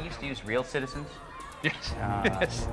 we used to use real citizens? Yes. Uh, yes.